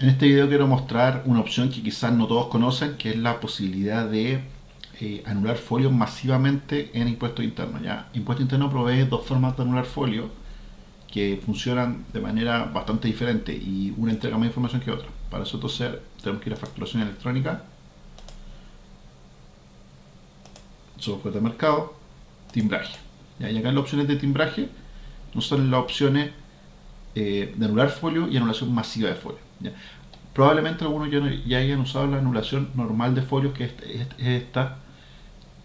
En este video quiero mostrar una opción que quizás no todos conocen, que es la posibilidad de eh, anular folios masivamente en impuesto interno. ¿ya? Impuesto interno provee dos formas de anular folios que funcionan de manera bastante diferente y una entrega más información que otra. Para eso entonces tenemos que ir a facturación electrónica, software de mercado, timbraje. ¿ya? Y acá en las opciones de timbraje nos salen las opciones eh, de anular folio y anulación masiva de folio. Probablemente algunos ya, ya, hayan usado la anulación normal de folios, que es, esta,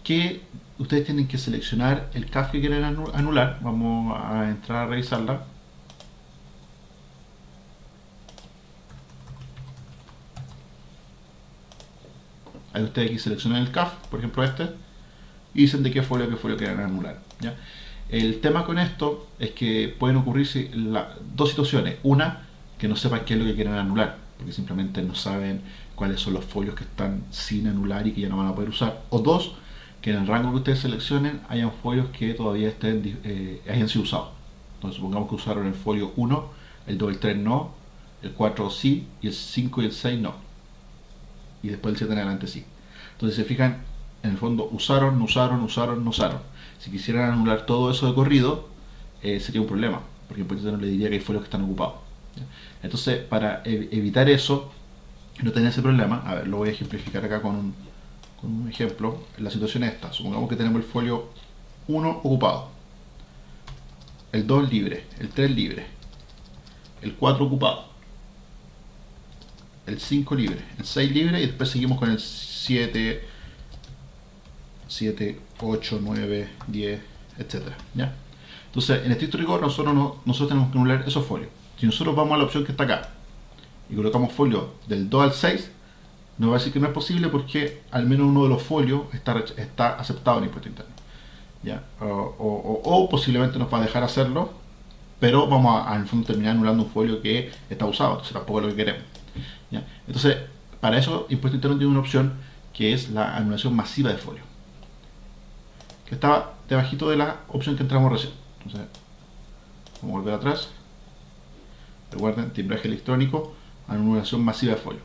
que ustedes tienen que seleccionar el CAF que quieren anular. Vamos a entrar a revisarla. Ahí ustedes aquí seleccionan el CAF, por ejemplo este, y dicen de qué folio qué folio quieren anular. El tema con esto es que pueden ocurrirse dos situaciones. Una, que no sepan qué es lo que quieren anular, porque simplemente no saben cuáles son los folios que están sin anular y que ya no van a poder usar. O dos, que en el rango que ustedes seleccionen hayan folios que todavía estén, eh, hayan sido usados. Entonces supongamos que usaron el folio 1, el 2 el 3 no, el 4 sí, y el 5 y el 6 no. Y después el 7 en adelante sí. Entonces se fijan, en el fondo usaron, no usaron, usaron, no usaron. Si quisieran anular todo eso de corrido, eh, sería un problema, porque entonces no le diría que hay folios que están ocupados. Entonces, para evitar eso, no tener ese problema, a ver, lo voy a ejemplificar acá con un, con un ejemplo. La situación es esta, supongamos que tenemos el folio 1 ocupado, el 2 libre, el 3 libre, el 4 ocupado, el 5 libre, el 6 libre y después seguimos con el 7, 7, 8, 9, 10, etc. ¿ya? Entonces, en estricto rigor, nosotros, no, nosotros tenemos que anular esos folios. Si nosotros vamos a la opción que está acá y colocamos folio del 2 al 6, nos va a decir que no es posible porque al menos uno de los folios está, aceptado en impuesto interno. ¿ya? O, posiblemente nos va a dejar hacerlo, pero vamos a, en fondo terminar anulando un folio que está usado, entonces tampoco es lo que queremos. ¿ya? Entonces, para eso impuesto interno tiene una opción que es la anulación masiva de folio, que estaba debajito de la opción que entramos recién. Entonces, vamos a volver atrás. Recuerden, timbraje electrónico, anulación masiva de folio.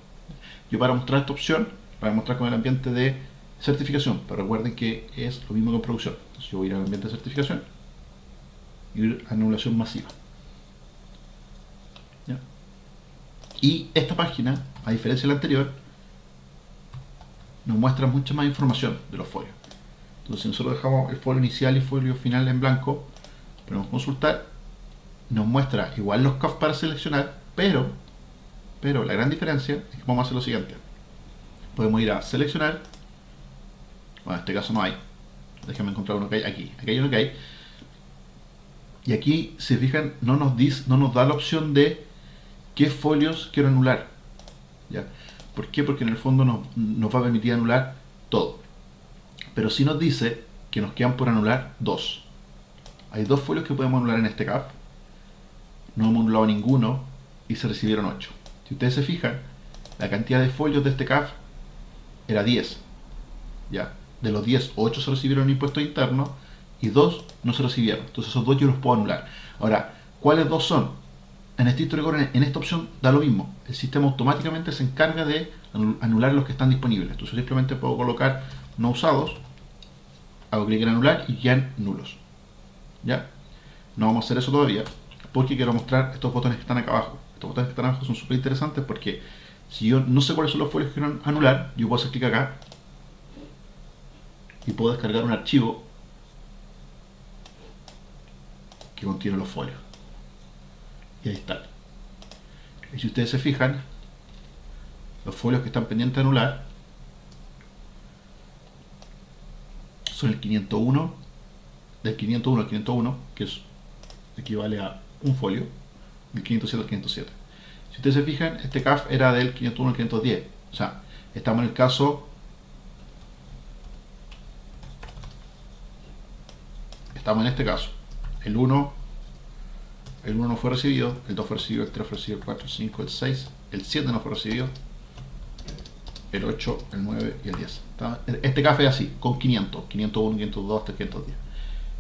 Yo para mostrar esta opción, para mostrar con el ambiente de certificación, pero recuerden que es lo mismo que en producción. Entonces yo voy a ir al ambiente de certificación y anulación masiva. Y esta página, a diferencia de la anterior, nos muestra mucha más información de los folios. Entonces, si nosotros dejamos el folio inicial y el folio final en blanco, podemos consultar nos muestra igual los CAF para seleccionar, pero, pero la gran diferencia es que vamos a hacer lo siguiente. Podemos ir a seleccionar, bueno, en este caso no hay, déjenme encontrar uno que hay aquí, aquí hay uno que hay, y aquí, si fijan, no nos, dice, no nos da la opción de qué folios quiero anular. ¿ya? ¿Por qué? Porque en el fondo nos, nos va a permitir anular todo. Pero sí nos dice que nos quedan por anular dos. Hay dos folios que podemos anular en este CAF no hemos anulado ninguno y se recibieron 8. Si ustedes se fijan, la cantidad de folios de este CAF era 10. ¿ya? De los 10, 8 se recibieron impuestos internos y 2 no se recibieron. Entonces esos dos yo los puedo anular. Ahora, ¿cuáles dos son? En estricto rigor, en esta opción da lo mismo. El sistema automáticamente se encarga de anular los que están disponibles. Entonces simplemente puedo colocar no usados, hago clic en anular y quedan nulos. ¿Ya? No vamos a hacer eso todavía porque quiero mostrar estos botones que están acá abajo. Estos botones que están abajo son súper interesantes porque si yo no sé cuáles son los folios que quiero anular, yo puedo hacer clic acá y puedo descargar un archivo que contiene los folios. Y ahí está. Y si ustedes se fijan, los folios que están pendientes de anular son el 501, del 501 al 501, que es, equivale a un folio, del 507 al 507. Si ustedes se fijan, este CAF era del 501 al 510. O sea, estamos en el caso... Estamos en este caso. El 1, el 1 no fue recibido, el 2 fue recibido, el 3 fue recibido, el 4, el 5, el 6, el 7 no fue recibido, el 8, el 9 y el 10. Este CAF es así, con 500, 501, 502 hasta 510.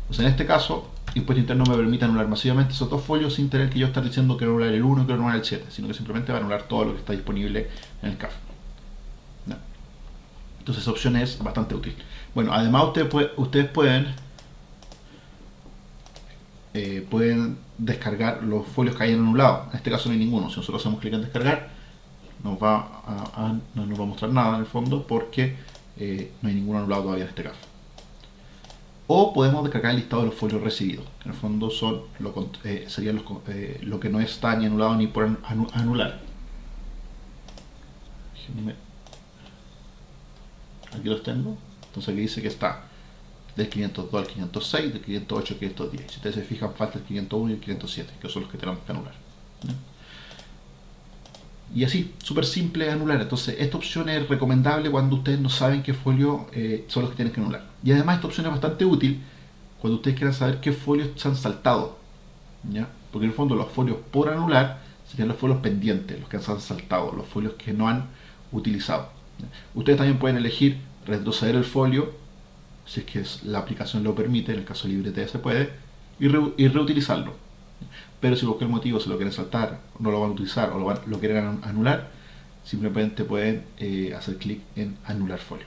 Entonces en este caso, impuesto interno me permite anular masivamente esos dos folios sin tener que yo estar diciendo que anular el 1 y que anular el 7, sino que simplemente va a anular todo lo que está disponible en el CAF. Entonces esa opción es bastante útil. Bueno, además ustedes pueden eh, pueden descargar los folios que hayan anulado. En este caso no hay ninguno. Si nosotros hacemos clic en descargar, nos va a, no nos va a mostrar nada en el fondo porque eh, no hay ninguno anulado todavía en este caso. O podemos descargar el listado de los folios recibidos, que en el fondo son lo, eh, serían lo que no está ni anulado ni por anular. Aquí los tengo. Entonces aquí dice que está del 502 al 506, del 508 al 510. Si ustedes se fijan, falta el 501 y el 507, que son los que tenemos que anular. Y así, súper simple anular. Entonces, esta opción es recomendable cuando ustedes no saben qué folio eh, son los que tienen que anular. Y además, esta opción es bastante útil cuando ustedes quieran saber qué folios se han saltado. ¿ya? Porque en el fondo, los folios por anular serían los folios pendientes, los que se han saltado, los folios que no han utilizado. Ustedes también pueden elegir retroceder el folio si es que la aplicación lo permite, en el caso libre se puede, y, reutilizarlo. Pero si por cualquier motivo se lo quieren saltar, no lo van a utilizar o lo, quieren anular, simplemente pueden eh, hacer clic en anular folio.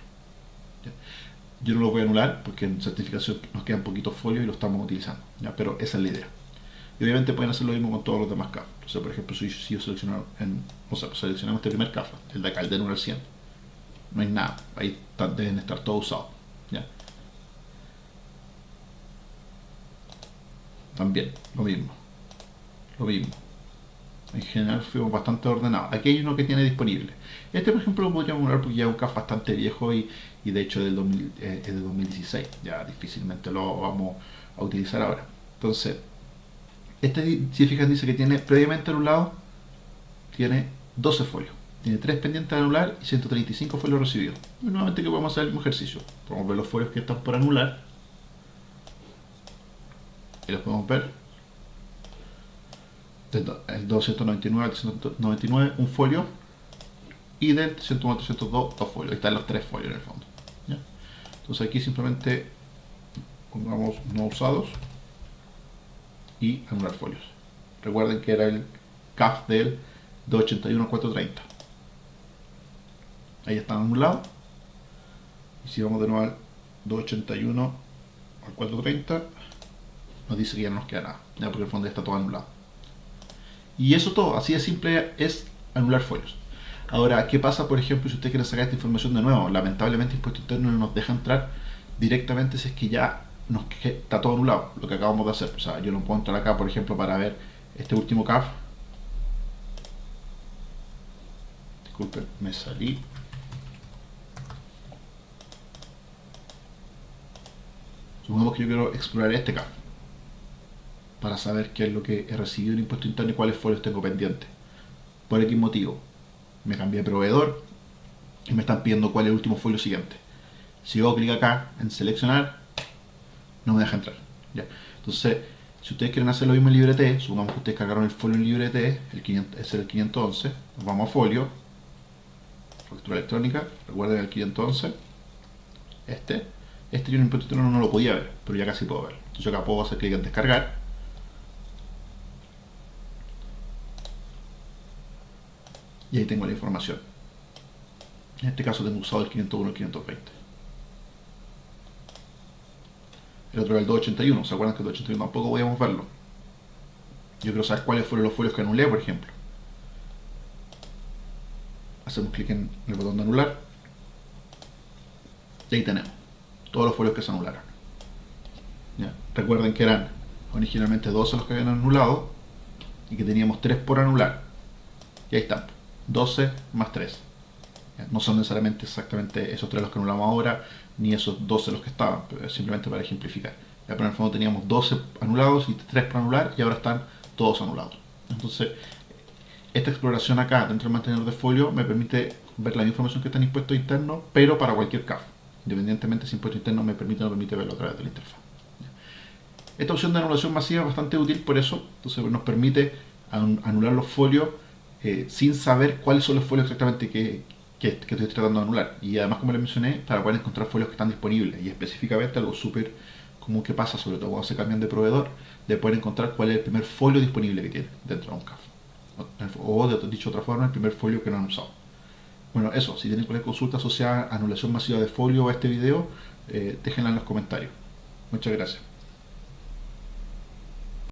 Yo no lo voy a anular porque en certificación nos quedan poquitos folios y lo estamos utilizando, pero esa es la idea. Y obviamente pueden hacer lo mismo con todos los demás CAF. Entonces, por ejemplo, si, yo selecciono en, o sea, seleccionamos este primer CAF, el de acá, el de anular 100, no hay nada, ahí deben estar todos usados. también, lo mismo. Lo mismo. En general fuimos bastante ordenados. Aquí hay uno que tiene disponible. Este, por ejemplo, lo podríamos hablar porque ya es un CAF bastante viejo y, de hecho del eh, es de 2016. Ya difícilmente lo vamos a utilizar ahora. Entonces, este, si fijan, dice que tiene previamente anulado, tiene 12 folios. Tiene 3 pendientes de anular y 135 folios recibidos. Y nuevamente que podemos hacer el mismo ejercicio. Podemos ver los folios que están por anular y los podemos ver el 299 al 199 un folio y del 101 302 dos folios. Ahí están los tres folios en el fondo entonces aquí simplemente pongamos no usados y anular folios. Recuerden que era el CAF del 281 al 430 ahí están anulados. Y si vamos de nuevo al 281 al 430 nos dice que ya no nos queda nada, ya porque el fondo ya está todo anulado. Y eso todo, así de simple es anular folios. Ahora, ¿qué pasa, por ejemplo, si usted quiere sacar esta información de nuevo? Lamentablemente, Impuesto Interno no nos deja entrar directamente si es que ya nos está todo anulado, lo que acabamos de hacer. O sea, yo no puedo entrar acá, por ejemplo, para ver este último CAF. Disculpen, me salí. Supongamos que yo quiero explorar este CAF para saber qué es lo que he recibido en impuesto interno y cuáles folios tengo pendientes. Por X motivo, me cambié de proveedor y me están pidiendo cuál es el último folio siguiente. Si hago clic acá en seleccionar, no me deja entrar. Entonces, si ustedes quieren hacer lo mismo en LibreT, supongamos que ustedes cargaron el folio en LibreT, el 500, es el 511, nos vamos a folio, factura electrónica, recuerden el 511, este, este yo en impuesto interno no lo podía ver, pero ya casi puedo ver. Entonces yo acá puedo hacer clic en descargar, y ahí tengo la información. En este caso tengo usado el 501 y el 520. El otro es el 281, ¿se acuerdan que el 281 tampoco podíamos verlo? Yo quiero saber cuáles fueron los folios que anulé, por ejemplo. Hacemos clic en el botón de anular. Y ahí tenemos todos los folios que se anularon. Recuerden que eran originalmente 12 los que habían anulado y que teníamos 3 por anular. Y ahí están. 12 más 3. No son necesariamente exactamente esos 3 los que anulamos ahora, ni esos 12 los que estaban, simplemente para ejemplificar. Ya, pero en el fondo teníamos 12 anulados y 3 para anular y ahora están todos anulados. Entonces, esta exploración acá dentro del mantenedor de folio me permite ver la información que está en impuesto interno, pero para cualquier CAF. Independientemente si impuesto interno me permite o no permite verlo a través de la interfaz. Esta opción de anulación masiva es bastante útil por eso, entonces nos permite anular los folios eh, sin saber cuáles son los folios exactamente que, estoy tratando de anular. Y además, como les mencioné, para poder encontrar folios que están disponibles y específicamente algo súper común que pasa, sobre todo cuando se cambian de proveedor, de poder encontrar cuál es el primer folio disponible que tiene dentro de un CAF. O, de, dicho de otra forma, el primer folio que no han usado. Bueno, eso, si tienen cualquier consulta asociada a anulación masiva de folio a este video, eh, déjenla en los comentarios. Muchas gracias.